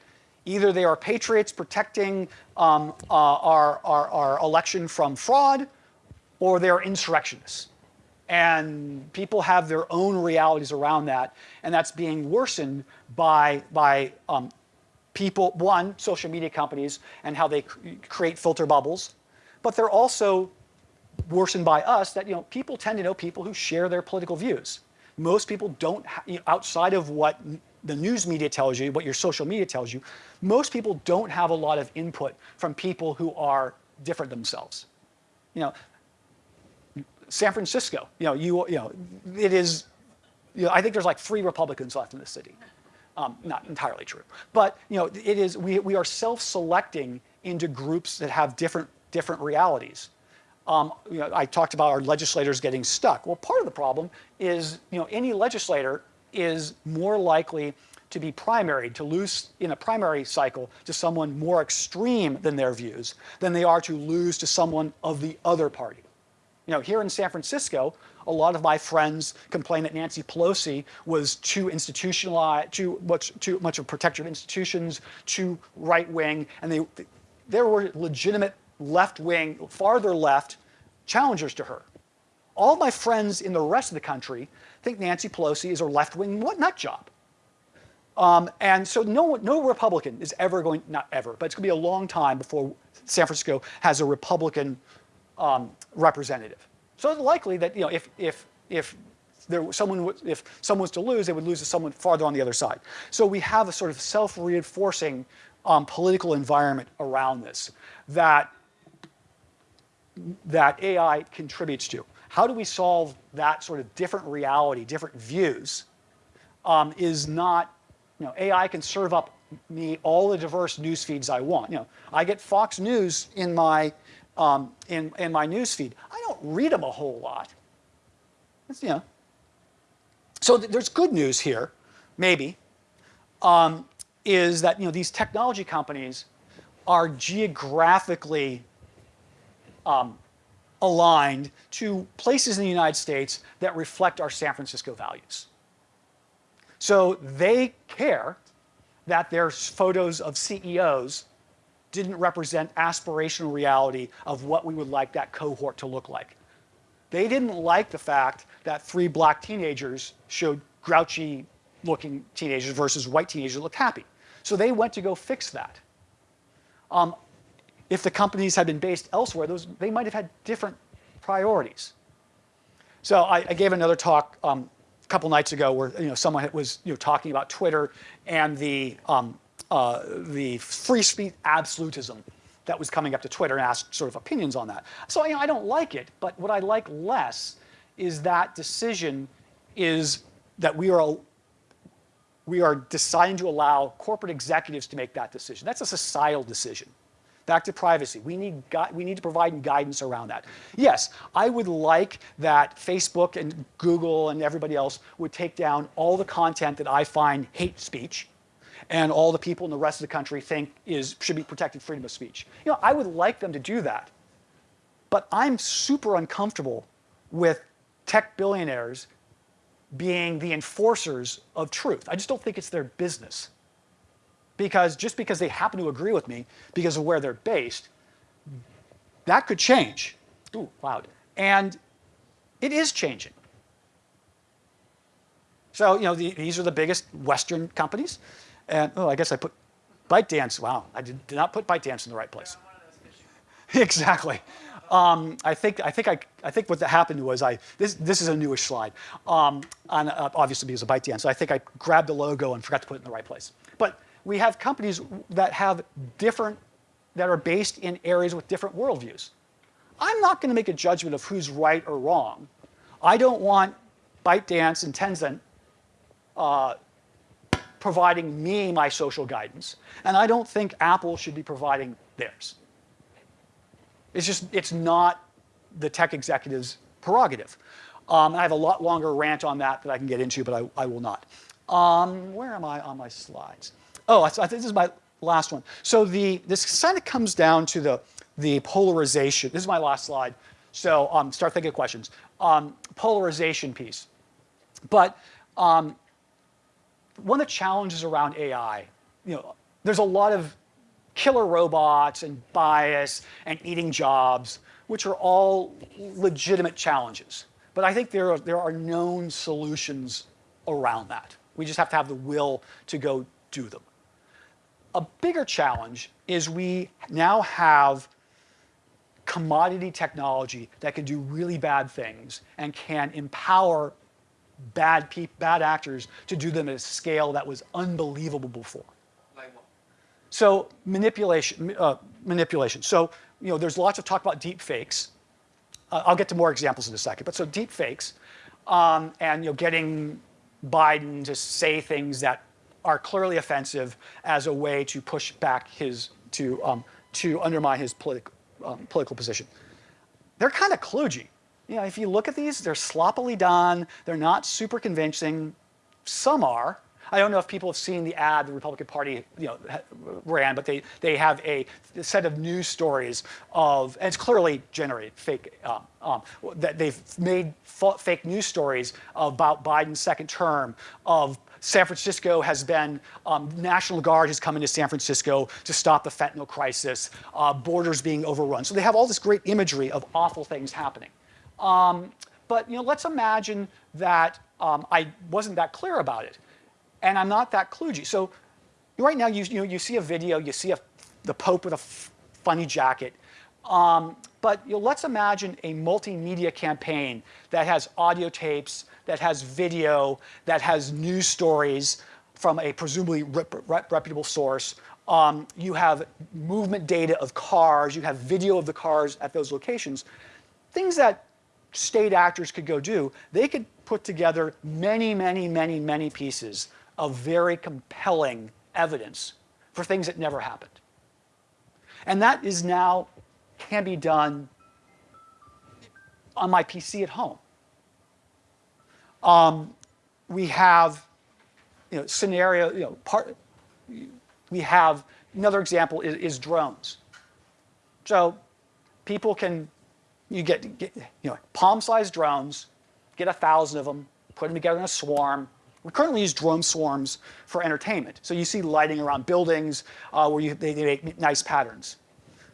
S2: Either they are patriots protecting um, uh, our, our, our election from fraud, or they're insurrectionists. And people have their own realities around that, and that's being worsened by, by um, people, one, social media companies and how they create filter bubbles, but they're also worsened by us that you know people tend to know people who share their political views. Most people don't, you know, outside of what the news media tells you, what your social media tells you, most people don't have a lot of input from people who are different themselves. You know, San Francisco, you know, you, you know, it is, you know, I think there's like three Republicans left in the city. Um, not entirely true, but you know, it is, we, we are self-selecting into groups that have different, different realities. Um, you know, I talked about our legislators getting stuck. Well, part of the problem is, you know, any legislator is more likely to be primary, to lose in a primary cycle to someone more extreme than their views than they are to lose to someone of the other party. You know, here in San Francisco, a lot of my friends complain that Nancy Pelosi was too institutionalized, too much, too much of protector of institutions, too right-wing, and they, there were legitimate left-wing, farther left challengers to her. All my friends in the rest of the country think Nancy Pelosi is a left-wing nut job. Um, and so no, no Republican is ever going, not ever, but it's going to be a long time before San Francisco has a Republican um, representative. So it's likely that you know, if, if, if there someone if someone was to lose, they would lose to someone farther on the other side. So we have a sort of self-reinforcing um, political environment around this that that AI contributes to. How do we solve that sort of different reality, different views, um, is not, you know, AI can serve up me all the diverse news feeds I want. You know, I get Fox News in my, um, in, in my news feed. I don't read them a whole lot. It's, you know. So th there's good news here, maybe, um, is that, you know, these technology companies are geographically um, aligned to places in the United States that reflect our San Francisco values. So they care that their photos of CEOs didn't represent aspirational reality of what we would like that cohort to look like. They didn't like the fact that three black teenagers showed grouchy looking teenagers versus white teenagers that looked happy. So they went to go fix that. Um, if the companies had been based elsewhere, those, they might have had different priorities. So I, I gave another talk um, a couple nights ago where you know, someone was you know, talking about Twitter and the, um, uh, the free speech absolutism that was coming up to Twitter and asked sort of opinions on that. So you know, I don't like it, but what I like less is that decision is that we are we are deciding to allow corporate executives to make that decision. That's a societal decision. Back to privacy. We need, we need to provide guidance around that. Yes, I would like that Facebook and Google and everybody else would take down all the content that I find hate speech and all the people in the rest of the country think is, should be protected freedom of speech. You know, I would like them to do that. But I'm super uncomfortable with tech billionaires being the enforcers of truth. I just don't think it's their business. Because just because they happen to agree with me because of where they're based, that could change. Ooh, loud. And it is changing. So, you know, the, these are the biggest Western companies. And, oh, I guess I put ByteDance. Wow, I did, did not put ByteDance in the right place. (laughs) exactly. Um, I think I think I, I think what happened was I this this is a newish slide, um, on, uh, obviously because of ByteDance. So I think I grabbed the logo and forgot to put it in the right place. But we have companies that have different that are based in areas with different worldviews. I'm not going to make a judgment of who's right or wrong. I don't want ByteDance and Tencent uh, providing me my social guidance, and I don't think Apple should be providing theirs. It's just, it's not the tech executive's prerogative. Um, I have a lot longer rant on that that I can get into, but I, I will not. Um, where am I on my slides? Oh, I, I this is my last one. So the, this kind of comes down to the, the polarization. This is my last slide. So um, start thinking of questions. Um, polarization piece. But um, one of the challenges around AI, you know, there's a lot of killer robots and bias and eating jobs, which are all legitimate challenges. But I think there are, there are known solutions around that. We just have to have the will to go do them. A bigger challenge is we now have commodity technology that can do really bad things and can empower bad, bad actors to do them at a scale that was unbelievable before. So manipulation, uh, manipulation. So you know, there's lots of talk about deep fakes. Uh, I'll get to more examples in a second. But so deep fakes, um, and you know, getting Biden to say things that are clearly offensive as a way to push back his to um, to undermine his political um, political position. They're kind of kludgy. You know, if you look at these, they're sloppily done. They're not super convincing. Some are, I don't know if people have seen the ad the Republican Party you know, ran, but they, they have a set of news stories of, and it's clearly generated fake, um, um, that they've made fake news stories about Biden's second term, of San Francisco has been, um, National Guard has come into San Francisco to stop the fentanyl crisis, uh, borders being overrun. So they have all this great imagery of awful things happening. Um, but you know, let's imagine that um, I wasn't that clear about it and I'm not that kludgy. So right now, you, you, know, you see a video, you see a, the Pope with a funny jacket, um, but you know, let's imagine a multimedia campaign that has audio tapes, that has video, that has news stories from a presumably rep rep reputable source. Um, you have movement data of cars, you have video of the cars at those locations. Things that state actors could go do, they could put together many, many, many, many pieces of very compelling evidence for things that never happened. And that is now, can be done on my PC at home. Um, we have, you know, scenario, you know, part, we have, another example is, is drones. So people can You get, get you know, palm-sized drones, get a thousand of them, put them together in a swarm. We currently use drone swarms for entertainment. So you see lighting around buildings uh, where you, they, they make nice patterns.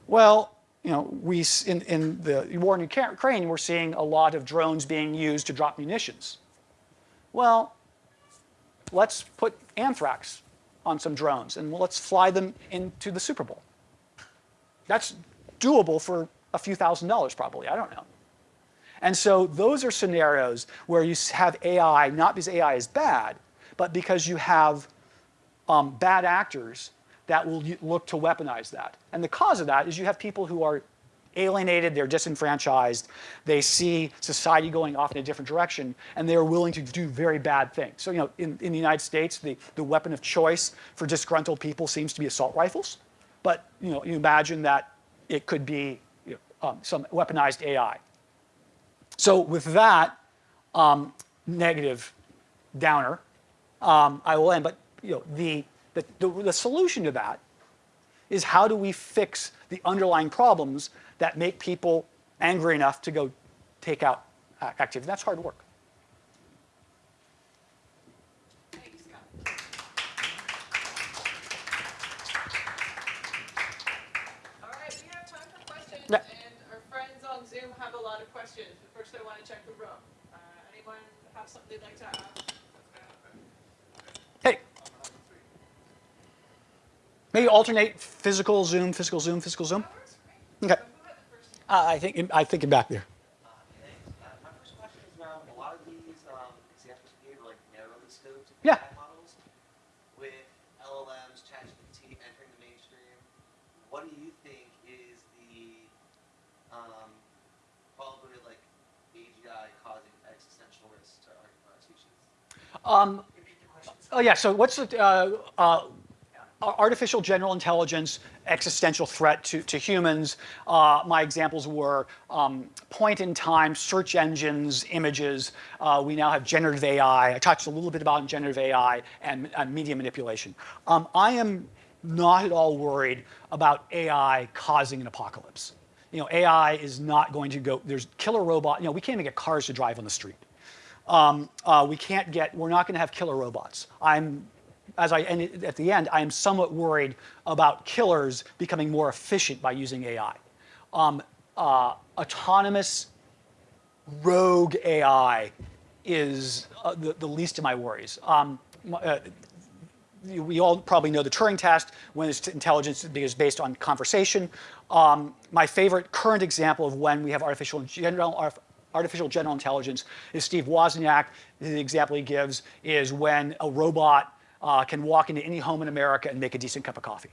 S2: Well, you know, we, in, in the war in Ukraine, we're seeing a lot of drones being used to drop munitions. Well, let's put anthrax on some drones and let's fly them into the Super Bowl. That's doable for a few thousand dollars probably, I don't know. And so those are scenarios where you have AI, not because AI is bad, but because you have um, bad actors that will look to weaponize that. And the cause of that is you have people who are alienated, they're disenfranchised, they see society going off in a different direction, and they are willing to do very bad things. So, you know, in, in the United States, the, the weapon of choice for disgruntled people seems to be assault rifles. But, you know, you imagine that it could be um, some weaponized AI. So with that um, negative downer, um, I will end. But you know, the, the, the, the solution to that is how do we fix the underlying problems that make people angry enough to go take out activity. That's hard work.
S1: All right, we have time for questions, yeah. and our friends on Zoom have a lot of questions. But first, I want to check the room. Uh, anyone have something they'd like to ask?
S2: Hey. Maybe alternate physical Zoom, physical Zoom, physical Zoom. Okay. Uh, I think I think it back there.
S3: Uh, Um,
S2: oh yeah. So what's the uh, uh, artificial general intelligence existential threat to, to humans. Uh, my examples were um, point-in-time search engines, images. Uh, we now have generative AI. I touched a little bit about generative AI and, and media manipulation. Um, I am not at all worried about AI causing an apocalypse. You know, AI is not going to go, there's killer robot, you know, we can't even get cars to drive on the street. Um, uh, we can't get, we're not going to have killer robots. I'm as I end at the end, I am somewhat worried about killers becoming more efficient by using AI. Um, uh, autonomous rogue AI is uh, the, the, least of my worries. Um, uh, we all probably know the Turing test when it's intelligence is based on conversation. Um, my favorite current example of when we have artificial general, artificial general intelligence is Steve Wozniak. The example he gives is when a robot uh, can walk into any home in America and make a decent cup of coffee.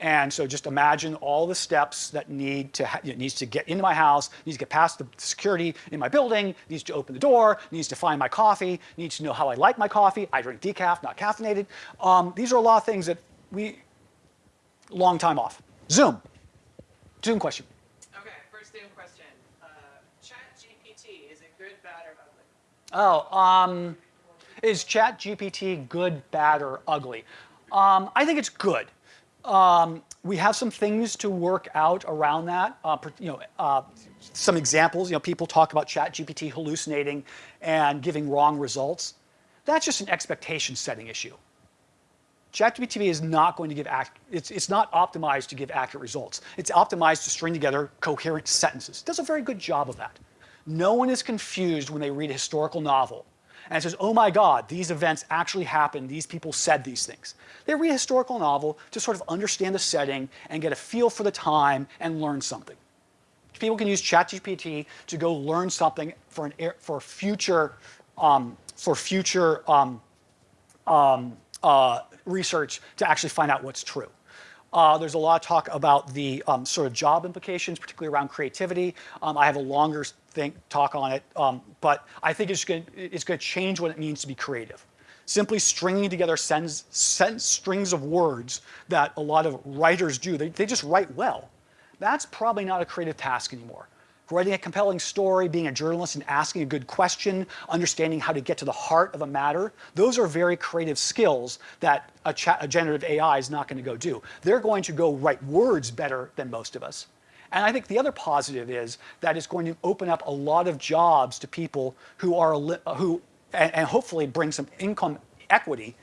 S2: And so just imagine all the steps that need to needs to get into my house, needs to get past the security in my building, needs to open the door, needs to find my coffee, needs to know how I like my coffee. I drink decaf, not caffeinated. Um, these are a lot of things that we, long time off. Zoom. Zoom question.
S1: Okay, first Zoom question. Uh, Chat GPT, is it good, bad, or ugly?
S2: Oh, um, is ChatGPT good, bad, or ugly? Um, I think it's good. Um, we have some things to work out around that. Uh, you know, uh, some examples. You know, people talk about ChatGPT hallucinating and giving wrong results. That's just an expectation setting issue. ChatGPT is not going to give, it's, it's not optimized to give accurate results. It's optimized to string together coherent sentences. It does a very good job of that. No one is confused when they read a historical novel and it says, oh my God, these events actually happened. These people said these things. They read a historical novel to sort of understand the setting and get a feel for the time and learn something. People can use ChatGPT to go learn something for, an, for future, um, for future um, um, uh, research to actually find out what's true. Uh, there's a lot of talk about the um, sort of job implications, particularly around creativity. Um, I have a longer think, talk on it, um, but I think it's going it's to change what it means to be creative. Simply stringing together sentence, sentence strings of words that a lot of writers do, they, they just write well. That's probably not a creative task anymore writing a compelling story, being a journalist and asking a good question, understanding how to get to the heart of a matter, those are very creative skills that a, a generative AI is not going to go do. They're going to go write words better than most of us. And I think the other positive is that it's going to open up a lot of jobs to people who are who and, and hopefully bring some income equity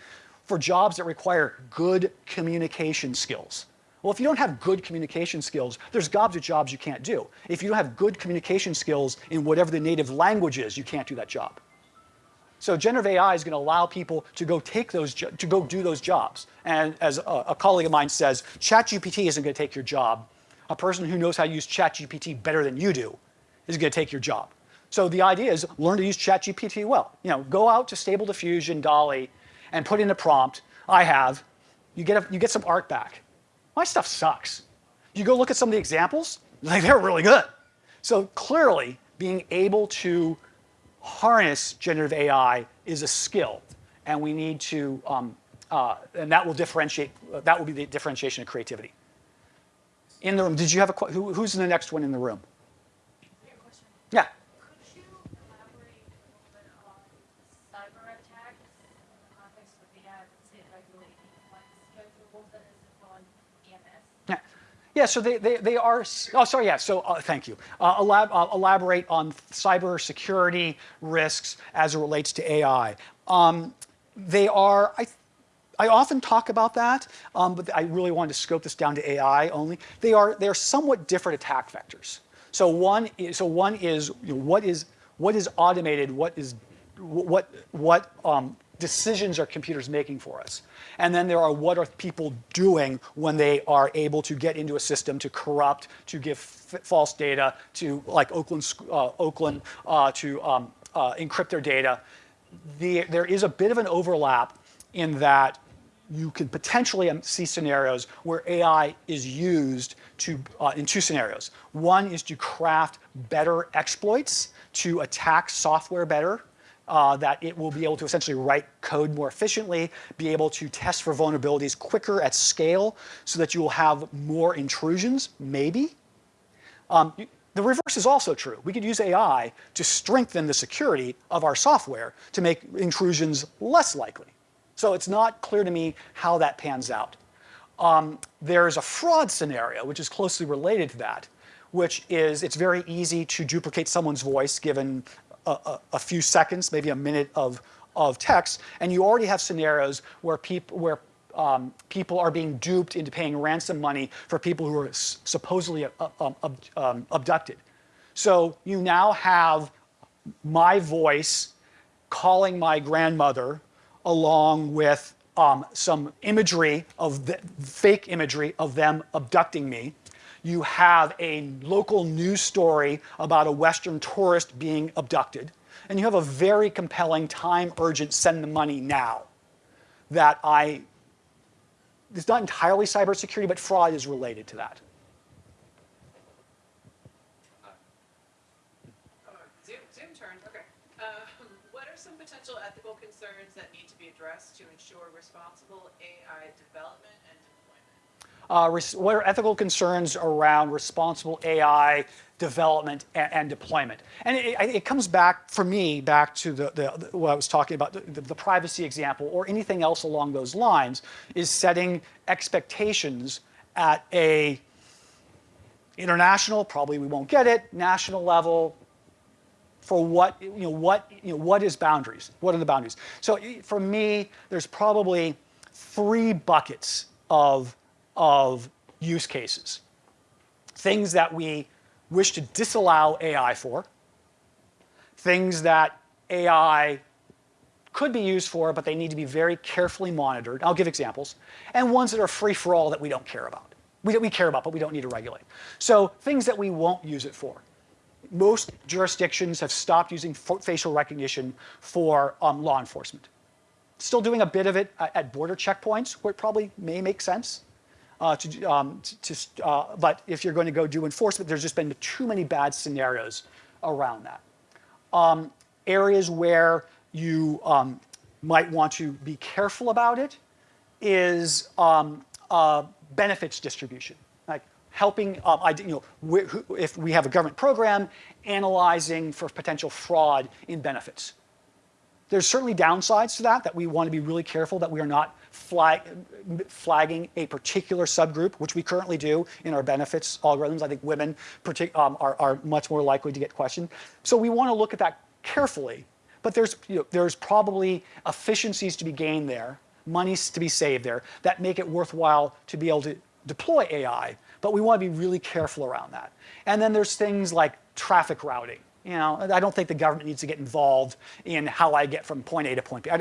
S2: for jobs that require good communication skills. Well, if you don't have good communication skills, there's gobs of jobs you can't do. If you don't have good communication skills in whatever the native language is, you can't do that job. So generative AI is going to allow people to go take those to go do those jobs. And as a, a colleague of mine says, ChatGPT isn't going to take your job. A person who knows how to use ChatGPT better than you do is going to take your job. So the idea is learn to use ChatGPT well. You know, go out to Stable Diffusion, DALL-E, and put in a prompt. I have. You get a, you get some art back. My stuff sucks. You go look at some of the examples, like they're really good. So clearly, being able to harness generative AI is a skill, and we need to, um, uh, and that will differentiate, uh, that will be the differentiation of creativity. In the room, did you have a, who, who's in the next one in the room? Yeah.
S4: Could you elaborate a little bit on cyber attacks in the context of the ad, say, regulating like schedules that is on EMS?
S2: Yeah. Yeah, so they, they, they are, oh, sorry, yeah, so uh, thank you. Uh, elab, uh, elaborate on cybersecurity risks as it relates to AI. Um, they are, I, I often talk about that, um, but I really wanted to scope this down to AI only. They are, they are somewhat different attack vectors. So one is, so one is you know, what is, what is automated, what is, what, what um, decisions are computers making for us? And then there are what are people doing when they are able to get into a system to corrupt, to give false data, to like Oakland, uh, Oakland uh, to um, uh, encrypt their data. The, there is a bit of an overlap in that you could potentially um, see scenarios where AI is used to, uh, in two scenarios. One is to craft better exploits to attack software better uh, that it will be able to essentially write code more efficiently, be able to test for vulnerabilities quicker at scale so that you will have more intrusions, maybe. Um, the reverse is also true. We could use AI to strengthen the security of our software to make intrusions less likely. So it's not clear to me how that pans out. Um, there's a fraud scenario, which is closely related to that, which is it's very easy to duplicate someone's voice given a, a, few seconds, maybe a minute of, of text, and you already have scenarios where, peop where um, people are being duped into paying ransom money for people who are supposedly uh, um, um, abducted. So you now have my voice calling my grandmother along with um, some imagery of the fake imagery of them abducting me you have a local news story about a Western tourist being abducted, and you have a very compelling, time urgent, send the money now that I, it's not entirely cybersecurity, but fraud is related to that.
S1: Uh. Um, what are some potential ethical concerns that need to be addressed to ensure responsible AI development
S2: uh, what are ethical concerns around responsible AI development and, and deployment? And it, it, comes back, for me, back to the, the, the what I was talking about, the, the, privacy example or anything else along those lines, is setting expectations at a international, probably we won't get it, national level, for what, you know, what, you know, what is boundaries? What are the boundaries? So for me, there's probably three buckets of of use cases. Things that we wish to disallow AI for, things that AI could be used for, but they need to be very carefully monitored. I'll give examples. And ones that are free for all that we don't care about. We, we care about, but we don't need to regulate. So things that we won't use it for. Most jurisdictions have stopped using facial recognition for um, law enforcement. Still doing a bit of it at border checkpoints where it probably may make sense uh, to, um, to uh, but if you're going to go do enforcement, there's just been too many bad scenarios around that. Um, areas where you um, might want to be careful about it is um, uh, benefits distribution, like helping, uh, you know, if we have a government program, analyzing for potential fraud in benefits. There's certainly downsides to that that we want to be really careful that we are not flag, flagging a particular subgroup, which we currently do in our benefits algorithms. I think women um, are, are much more likely to get questioned. So we want to look at that carefully. But there's, you know, there's probably efficiencies to be gained there, monies to be saved there, that make it worthwhile to be able to deploy AI. But we want to be really careful around that. And then there's things like traffic routing. You know, I don't think the government needs to get involved in how I get from point A to point B.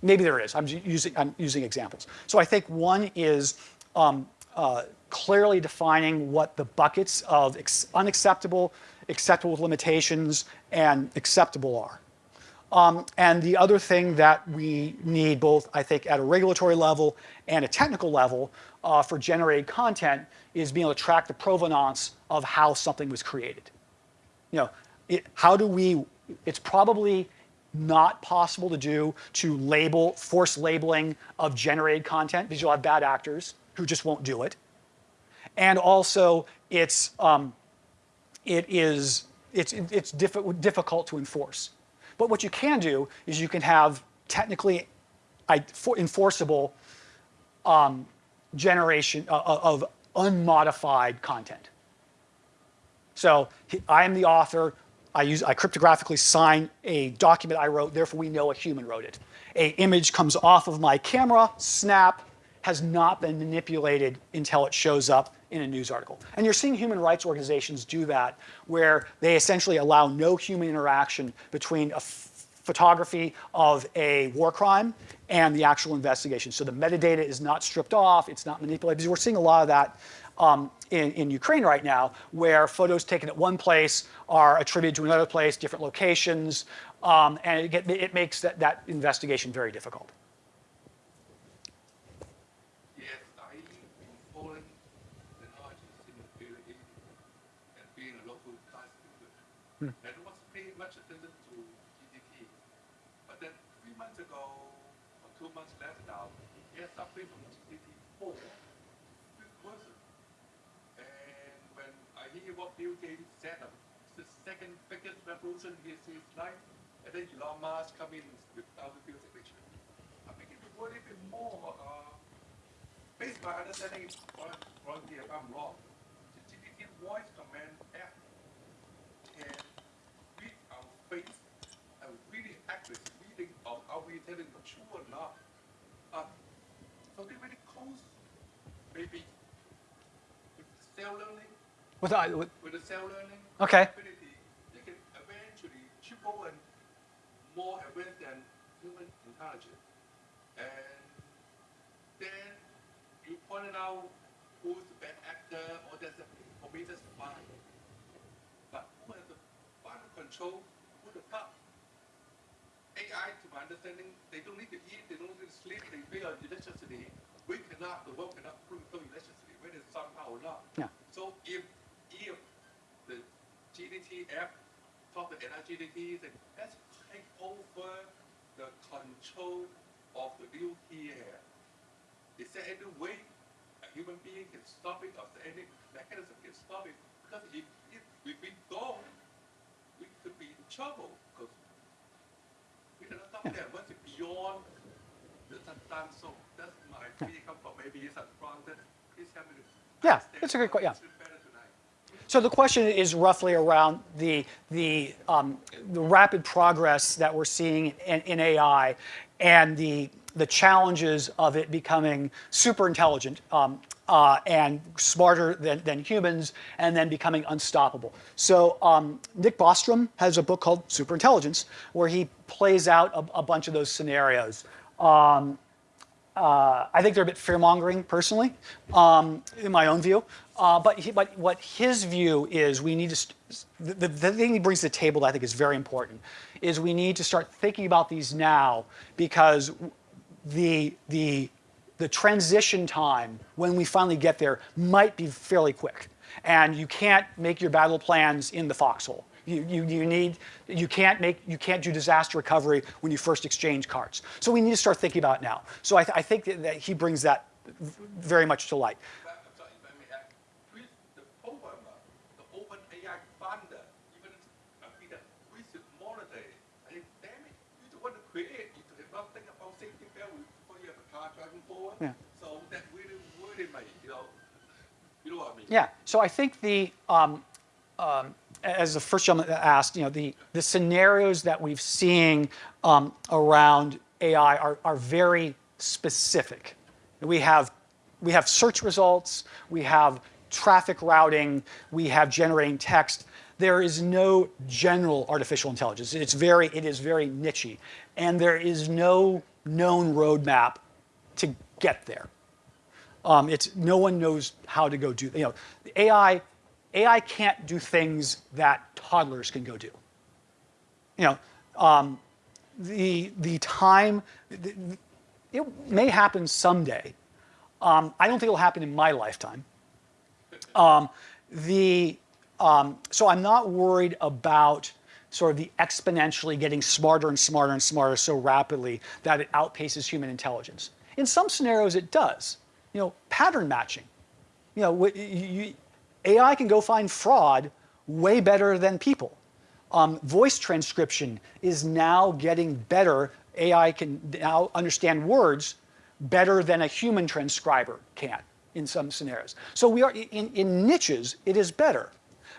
S2: Maybe there is. I'm using, I'm using examples. So I think one is um, uh, clearly defining what the buckets of unacceptable, acceptable with limitations, and acceptable are. Um, and the other thing that we need both, I think, at a regulatory level and a technical level uh, for generated content is being able to track the provenance of how something was created. You know, it, how do we, it's probably not possible to do to label, force labeling of generated content because you'll have bad actors who just won't do it. And also, it's, um, it is, it's, it's diffi- difficult to enforce. But what you can do is you can have technically enforceable um, generation uh, of unmodified content. So I am the author. I use I cryptographically sign a document I wrote. Therefore, we know a human wrote it. A image comes off of my camera, snap, has not been manipulated until it shows up in a news article. And you're seeing human rights organizations do that, where they essentially allow no human interaction between a photography of a war crime and the actual investigation. So the metadata is not stripped off, it's not manipulated. Because we're seeing a lot of that um, in, in Ukraine right now, where photos taken at one place are attributed to another place, different locations, um, and it, it makes that, that investigation very difficult.
S5: Biggest revolution in his life, and then Elon Musk come in without the Bill signature. I think it would a bit more, uh, based on my understanding, wrong if I'm wrong, the GPT voice command app can read our face and really accurate reading of are we telling the truth or not. Uh, something really close, maybe with cell learning,
S2: With, with,
S5: with the cell learning
S2: Okay.
S5: ability, triple and more advanced than human intelligence. And then you pointed out who's the bad actor, or that's for me that's fine. But who has the final control? Who the fuck? AI, to my understanding, they don't need to eat, they don't need to sleep, they pay on electricity. We cannot, the world cannot prove electricity, whether it's somehow or not.
S2: Yeah.
S5: So if if the GPT talk to NRGDT and let's take over the control of the nuclear. here. Is there any way a human being can stop it, or is there any mechanism can stop it? Because if, if we don't, we could be in trouble because we cannot stop that once it's beyond the time zone. That's my feeling come from. Maybe it's wrong. That please help me
S2: Yeah, it's a good question. yeah.
S5: a bit better tonight.
S2: So the question is roughly around the, the, um, the rapid progress that we're seeing in, in AI and the, the challenges of it becoming super intelligent um, uh, and smarter than, than humans and then becoming unstoppable. So um, Nick Bostrom has a book called Superintelligence where he plays out a, a bunch of those scenarios. Um, uh, I think they're a bit fear mongering, personally, um, in my own view. Uh, but, he, but what his view is, we need to. The, the, thing he brings to the table that I think is very important is we need to start thinking about these now because the the the transition time when we finally get there might be fairly quick, and you can't make your battle plans in the foxhole. You, you, you need you can't make you can't do disaster recovery when you first exchange cards. So we need to start thinking about it now. So I, th- I think that he brings that very much to light.
S5: But, I'm sorry, if I may add, with the programmer, the open AI funder, even I think that we should monitor it. I think, damn it, you're the one to create not think about safety belt before you have a car driving forward.
S2: Yeah.
S5: So that really worried me, you know. You know what I mean?
S2: Yeah. So I think the um, um, as the first gentleman asked, you know, the the scenarios that we've seen um, around AI are are very specific. We have we have search results, we have traffic routing, we have generating text. There is no general artificial intelligence. It's very it is very nichey, and there is no known roadmap to get there. Um, it's no one knows how to go do. You know, AI, AI can't do things that toddlers can go do. You know, um, the the time, the, it may happen someday. Um, I don't think it'll happen in my lifetime. Um, the um, so I'm not worried about sort of the exponentially getting smarter and smarter and smarter so rapidly that it outpaces human intelligence. In some scenarios, it does. You know, pattern matching. You know, you, AI can go find fraud way better than people. Um, voice transcription is now getting better. AI can now understand words better than a human transcriber can in some scenarios. So we are in, in niches, it is better.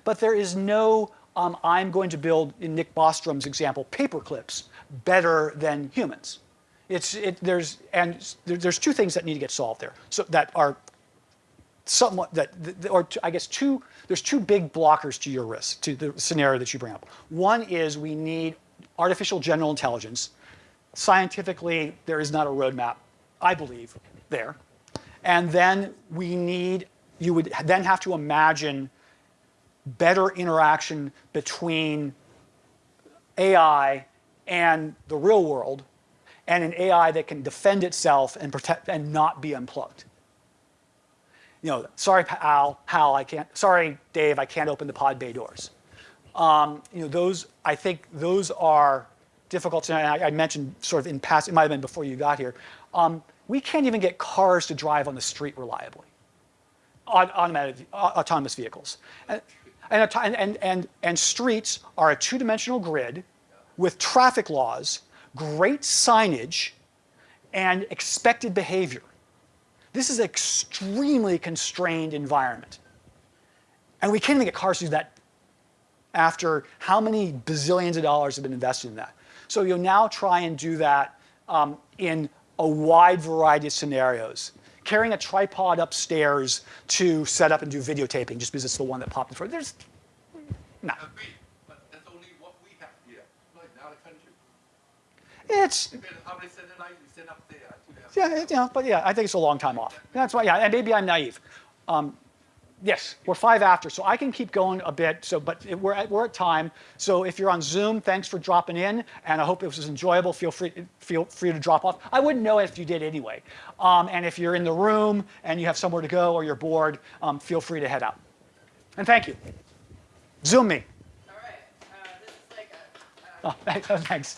S2: But there is no, um, I'm going to build, in Nick Bostrom's example, paper clips better than humans. It's, it, there's, and there, there's two things that need to get solved there. So that are somewhat that, or I guess two, there's two big blockers to your risk, to the scenario that you bring up. One is we need artificial general intelligence. Scientifically, there is not a roadmap, I believe, there. And then we need, you would then have to imagine better interaction between AI and the real world, and an AI that can defend itself and protect and not be unplugged you know, sorry, Al, Hal, I can't, sorry, Dave, I can't open the pod bay doors. Um, you know, those, I think those are difficult. And I, I mentioned sort of in past, it might have been before you got here. Um, we can't even get cars to drive on the street reliably, Aut- automated, au- autonomous vehicles. And, and, and, and, and streets are a two-dimensional grid with traffic laws, great signage, and expected behavior. This is an extremely constrained environment. And we can't even get cars to do that after how many bazillions of dollars have been invested in that. So you'll now try and do that um, in a wide variety of scenarios. Carrying a tripod upstairs to set up and do videotaping just because it's the one that popped in front. There's, no.
S5: Agree, but that's only what we have here, not in other countries.
S2: It's,
S5: Depending how they send it you send up there. to them.
S2: yeah, but yeah, I think it's a long time off. That's why, yeah, and maybe I'm naive. Um, yes, we're five after, so I can keep going a bit. So, but it, we're at, we're at time. So if you're on Zoom, thanks for dropping in, and I hope it was enjoyable. Feel free feel free to drop off. I wouldn't know if you did anyway. Um, and if you're in the room and you have somewhere to go or you're bored, um, feel free to head out. And thank you. Zoom me.
S1: All right. Uh, this is like a.
S2: Oh, (laughs) thanks.